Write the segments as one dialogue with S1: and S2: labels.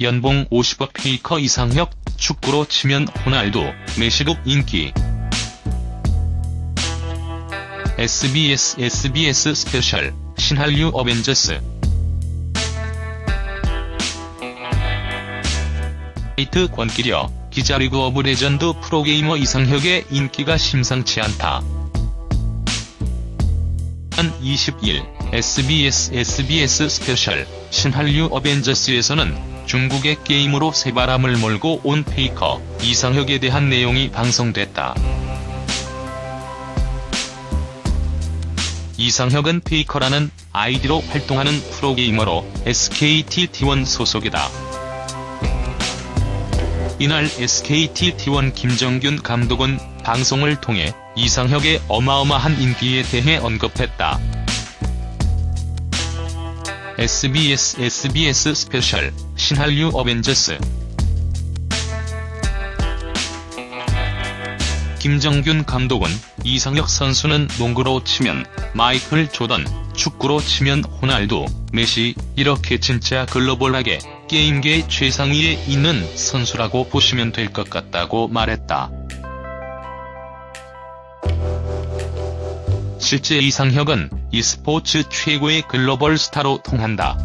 S1: 연봉 50억 페이커 이상혁, 축구로 치면 호날두, 메시급 인기. SBS SBS 스페셜, 신한류 어벤져스. 이트 권기려, 기자리그 오브 레전드 프로게이머 이상혁의 인기가 심상치 않다. 한 20일, SBS SBS 스페셜, 신한류 어벤져스에서는 중국의 게임으로 새바람을 몰고 온 페이커, 이상혁에 대한 내용이 방송됐다. 이상혁은 페이커라는 아이디로 활동하는 프로게이머로 SKT T1 소속이다. 이날 SKT T1 김정균 감독은 방송을 통해 이상혁의 어마어마한 인기에 대해 언급했다. SBS SBS 스페셜, 신한류 어벤져스 김정균 감독은 이상혁 선수는 농구로 치면 마이클 조던, 축구로 치면 호날두, 메시, 이렇게 진짜 글로벌하게 게임계 최상위에 있는 선수라고 보시면 될 것 같다고 말했다. 실제 이상혁은 e스포츠 최고의 글로벌 스타로 통한다.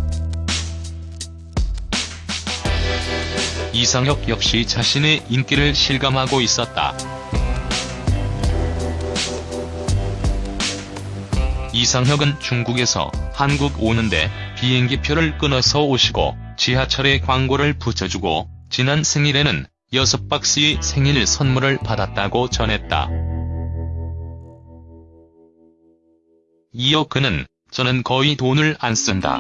S1: 이상혁 역시 자신의 인기를 실감하고 있었다. 이상혁은 중국에서 한국 오는데 비행기표를 끊어서 오시고 지하철에 광고를 붙여주고 지난 생일에는 6박스의 생일 선물을 받았다고 전했다. 이어 그는 저는 거의 돈을 안 쓴다.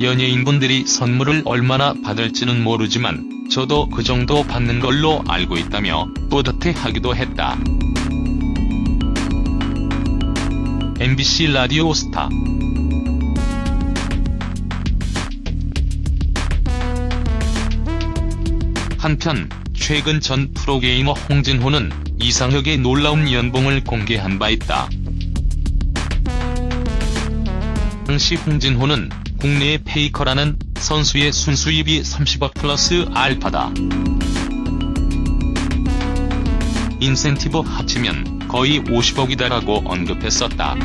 S1: 연예인분들이 선물을 얼마나 받을지는 모르지만 저도 그 정도 받는 걸로 알고 있다며 뿌듯해하기도 했다. MBC 라디오 스타 한편 최근 전 프로게이머 홍진호는 이상혁의 놀라운 연봉을 공개한 바 있다. 당시 홍진호는 국내의 페이커라는 선수의 순수입이 30억 플러스 알파다. 인센티브 합치면 거의 50억이다라고 언급했었다.